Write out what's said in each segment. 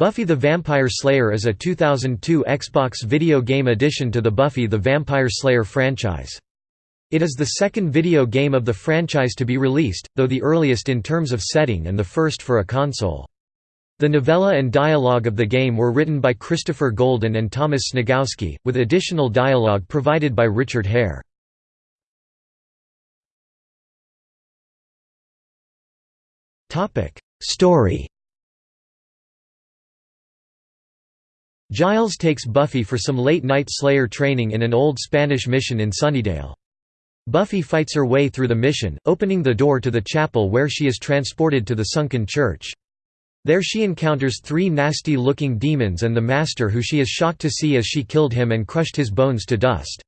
Buffy the Vampire Slayer is a 2002 Xbox video game addition to the Buffy the Vampire Slayer franchise. It is the second video game of the franchise to be released, though the earliest in terms of setting and the first for a console. The novella and dialogue of the game were written by Christopher Golden and Thomas Sniegoski, with additional dialogue provided by Richard Hare. Story Giles takes Buffy for some late-night Slayer training in an old Spanish mission in Sunnydale. Buffy fights her way through the mission, opening the door to the chapel where she is transported to the sunken church. There she encounters three nasty-looking demons and the Master who she is shocked to see as she killed him and crushed his bones to dust.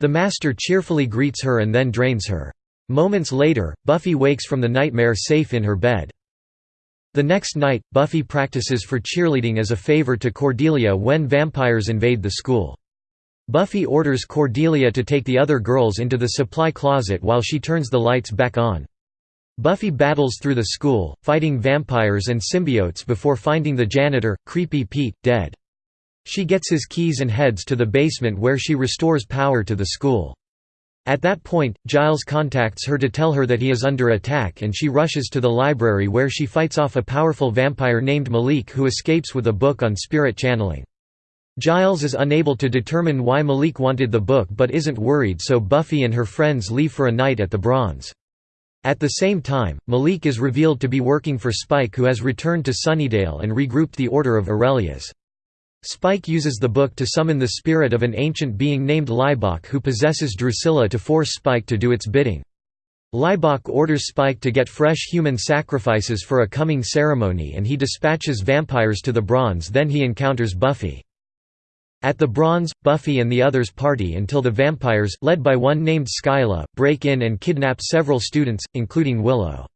The Master cheerfully greets her and then drains her. Moments later, Buffy wakes from the nightmare safe in her bed. The next night, Buffy practices for cheerleading as a favor to Cordelia when vampires invade the school. Buffy orders Cordelia to take the other girls into the supply closet while she turns the lights back on. Buffy battles through the school, fighting vampires and symbiotes before finding the janitor, Creepy Pete, dead. She gets his keys and heads to the basement where she restores power to the school. At that point, Giles contacts her to tell her that he is under attack and she rushes to the library where she fights off a powerful vampire named Malik who escapes with a book on spirit channeling. Giles is unable to determine why Malik wanted the book but isn't worried so Buffy and her friends leave for a night at the Bronze. At the same time, Malik is revealed to be working for Spike who has returned to Sunnydale and regrouped the Order of Aurelius. Spike uses the book to summon the spirit of an ancient being named Libak who possesses Drusilla to force Spike to do its bidding. Libak orders Spike to get fresh human sacrifices for a coming ceremony and he dispatches vampires to the Bronze then he encounters Buffy. At the Bronze, Buffy and the others party until the vampires led by one named Skyla, break in and kidnap several students, including Willow.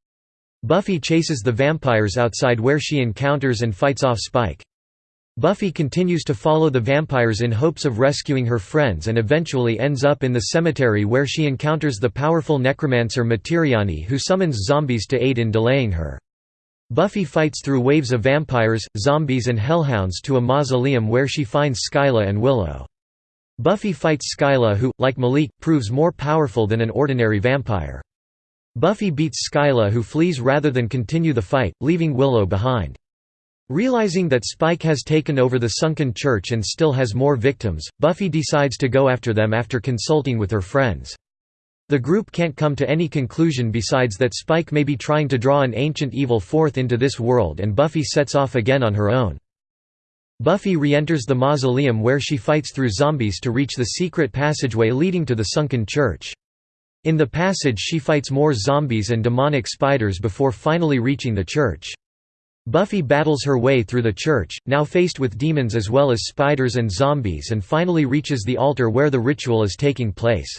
Buffy chases the vampires outside where she encounters and fights off Spike. Buffy continues to follow the vampires in hopes of rescuing her friends and eventually ends up in the cemetery where she encounters the powerful necromancer Materiani who summons zombies to aid in delaying her. Buffy fights through waves of vampires, zombies and hellhounds to a mausoleum where she finds Skyla and Willow. Buffy fights Skyla who, like Malik, proves more powerful than an ordinary vampire. Buffy beats Skyla who flees rather than continue the fight, leaving Willow behind. Realizing that Spike has taken over the sunken church and still has more victims, Buffy decides to go after them after consulting with her friends. The group can't come to any conclusion besides that Spike may be trying to draw an ancient evil forth into this world and Buffy sets off again on her own. Buffy re-enters the mausoleum where she fights through zombies to reach the secret passageway leading to the sunken church. In the passage she fights more zombies and demonic spiders before finally reaching the church. Buffy battles her way through the church, now faced with demons as well as spiders and zombies and finally reaches the altar where the ritual is taking place.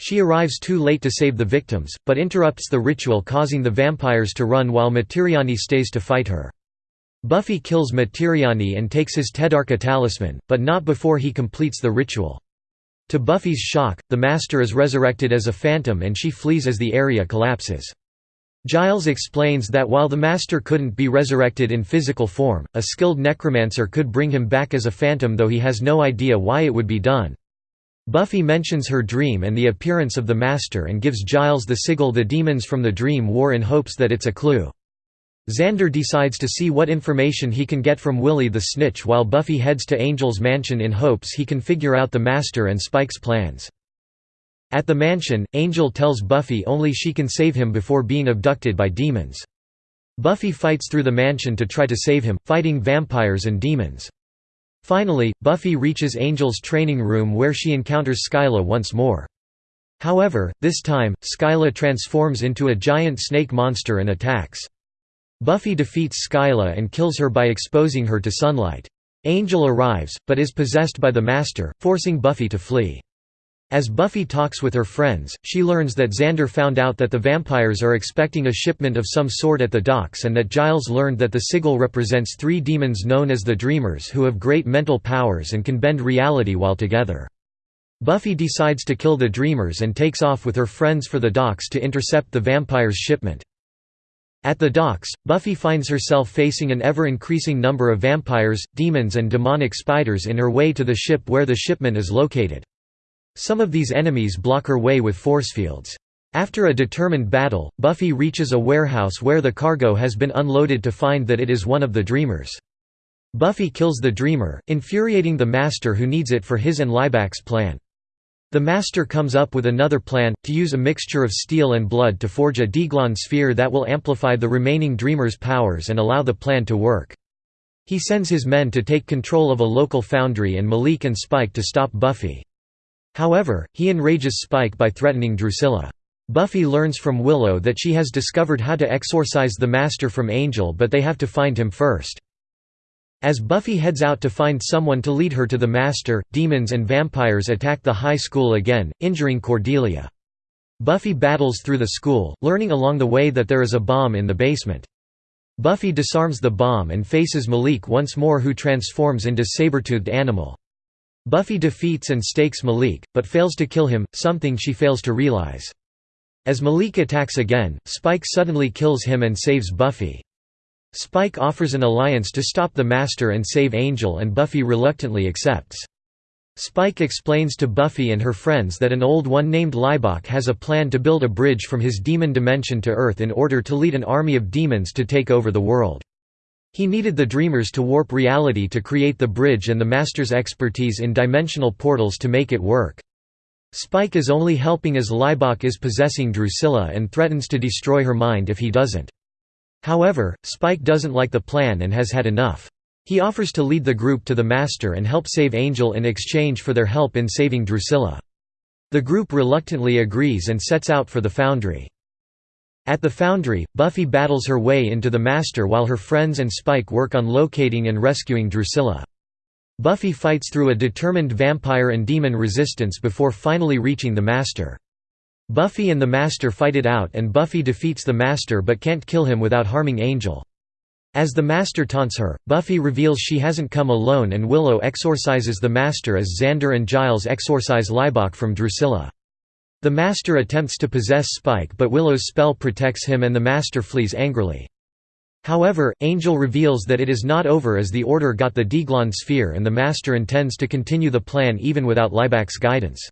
She arrives too late to save the victims, but interrupts the ritual causing the vampires to run while Materiani stays to fight her. Buffy kills Materiani and takes his Tedarka talisman, but not before he completes the ritual. To Buffy's shock, the Master is resurrected as a phantom and she flees as the area collapses. Giles explains that while the Master couldn't be resurrected in physical form, a skilled necromancer could bring him back as a phantom though he has no idea why it would be done. Buffy mentions her dream and the appearance of the Master and gives Giles the sigil the demons from the dream wore in hopes that it's a clue. Xander decides to see what information he can get from Willie the Snitch while Buffy heads to Angel's mansion in hopes he can figure out the Master and Spike's plans. At the mansion, Angel tells Buffy only she can save him before being abducted by demons. Buffy fights through the mansion to try to save him, fighting vampires and demons. Finally, Buffy reaches Angel's training room where she encounters Skyla once more. However, this time, Skyla transforms into a giant snake monster and attacks. Buffy defeats Skyla and kills her by exposing her to sunlight. Angel arrives, but is possessed by the Master, forcing Buffy to flee. As Buffy talks with her friends, she learns that Xander found out that the vampires are expecting a shipment of some sort at the docks and that Giles learned that the sigil represents three demons known as the Dreamers who have great mental powers and can bend reality while together. Buffy decides to kill the Dreamers and takes off with her friends for the docks to intercept the vampires' shipment. At the docks, Buffy finds herself facing an ever-increasing number of vampires, demons and demonic spiders in her way to the ship where the shipment is located. Some of these enemies block her way with force fields. After a determined battle, Buffy reaches a warehouse where the cargo has been unloaded to find that it is one of the Dreamers. Buffy kills the Dreamer, infuriating the Master who needs it for his and Libak's plan. The Master comes up with another plan, to use a mixture of steel and blood to forge a Deglon sphere that will amplify the remaining Dreamer's powers and allow the plan to work. He sends his men to take control of a local foundry and Malik and Spike to stop Buffy. However, he enrages Spike by threatening Drusilla. Buffy learns from Willow that she has discovered how to exorcise the Master from Angel but they have to find him first. As Buffy heads out to find someone to lead her to the Master, demons and vampires attack the high school again, injuring Cordelia. Buffy battles through the school, learning along the way that there is a bomb in the basement. Buffy disarms the bomb and faces Malik once more who transforms into saber-toothed animal. Buffy defeats and stakes Malik, but fails to kill him, something she fails to realize. As Malik attacks again, Spike suddenly kills him and saves Buffy. Spike offers an alliance to stop the Master and save Angel and Buffy reluctantly accepts. Spike explains to Buffy and her friends that an old one named Libak has a plan to build a bridge from his demon dimension to Earth in order to lead an army of demons to take over the world. He needed the Dreamers to warp reality to create the bridge and the Master's expertise in dimensional portals to make it work. Spike is only helping as Libak is possessing Drusilla and threatens to destroy her mind if he doesn't. However, Spike doesn't like the plan and has had enough. He offers to lead the group to the Master and help save Angel in exchange for their help in saving Drusilla. The group reluctantly agrees and sets out for the Foundry. At the Foundry, Buffy battles her way into the Master while her friends and Spike work on locating and rescuing Drusilla. Buffy fights through a determined vampire and demon resistance before finally reaching the Master. Buffy and the Master fight it out and Buffy defeats the Master but can't kill him without harming Angel. As the Master taunts her, Buffy reveals she hasn't come alone and Willow exorcises the Master as Xander and Giles exorcise Libak from Drusilla. The Master attempts to possess Spike but Willow's spell protects him and the Master flees angrily. However, Angel reveals that it is not over as the Order got the Deglon sphere and the Master intends to continue the plan even without Libak's guidance.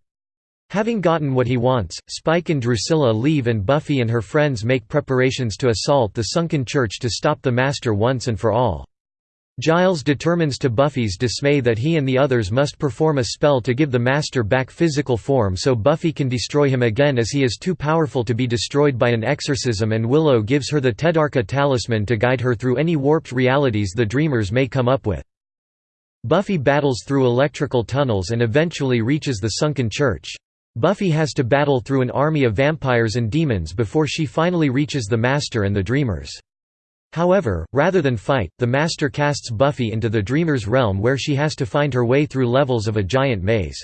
Having gotten what he wants, Spike and Drusilla leave and Buffy and her friends make preparations to assault the sunken church to stop the Master once and for all. Giles determines to Buffy's dismay that he and the others must perform a spell to give the Master back physical form so Buffy can destroy him again as he is too powerful to be destroyed by an exorcism and Willow gives her the Tedarka talisman to guide her through any warped realities the Dreamers may come up with. Buffy battles through electrical tunnels and eventually reaches the sunken church. Buffy has to battle through an army of vampires and demons before she finally reaches the Master and the Dreamers. However, rather than fight, the Master casts Buffy into the Dreamer's realm where she has to find her way through levels of a giant maze.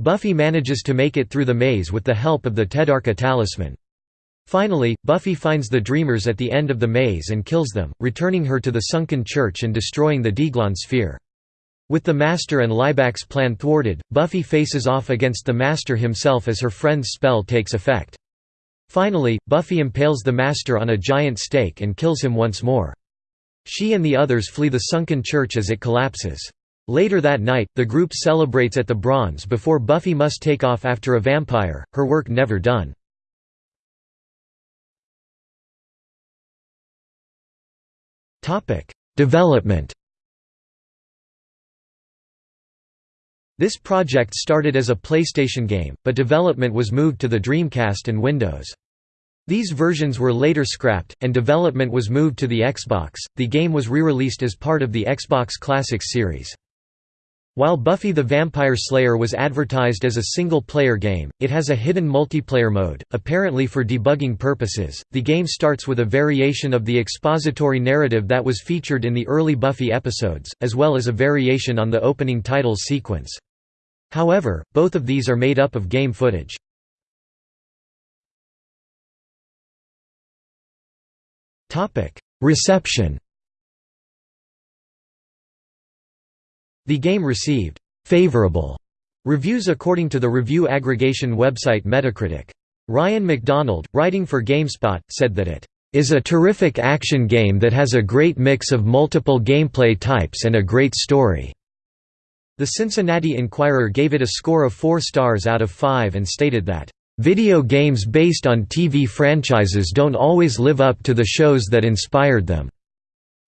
Buffy manages to make it through the maze with the help of the Tedarka talisman. Finally, Buffy finds the Dreamers at the end of the maze and kills them, returning her to the sunken church and destroying the Deglon sphere. With the Master and Libak's plan thwarted, Buffy faces off against the Master himself as her friend's spell takes effect. Finally, Buffy impales the Master on a giant stake and kills him once more. She and the others flee the sunken church as it collapses. Later that night, the group celebrates at the Bronze before Buffy must take off after a vampire, her work never done. Development This project started as a PlayStation game, but development was moved to the Dreamcast and Windows. These versions were later scrapped, and development was moved to the Xbox. The game was re-released as part of the Xbox Classics series. While Buffy the Vampire Slayer was advertised as a single-player game, it has a hidden multiplayer mode, apparently for debugging purposes. The game starts with a variation of the expository narrative that was featured in the early Buffy episodes, as well as a variation on the opening title sequence. However, both of these are made up of game footage. Reception The game received «favorable» reviews according to the review aggregation website Metacritic. Ryan McDonald, writing for GameSpot, said that it is a terrific action game that has a great mix of multiple gameplay types and a great story." The Cincinnati Enquirer gave it a score of 4 stars out of 5 and stated that, "...video games based on TV franchises don't always live up to the shows that inspired them.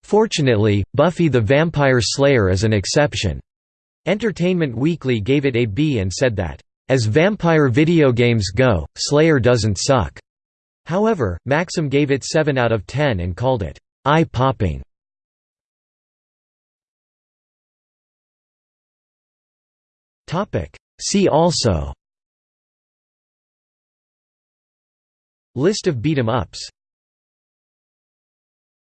Fortunately, Buffy the Vampire Slayer is an exception." Entertainment Weekly gave it a B and said that, "...as vampire video games go, Slayer doesn't suck." However, Maxim gave it 7 out of 10 and called it, "...eye-popping." See also. List of beat 'em ups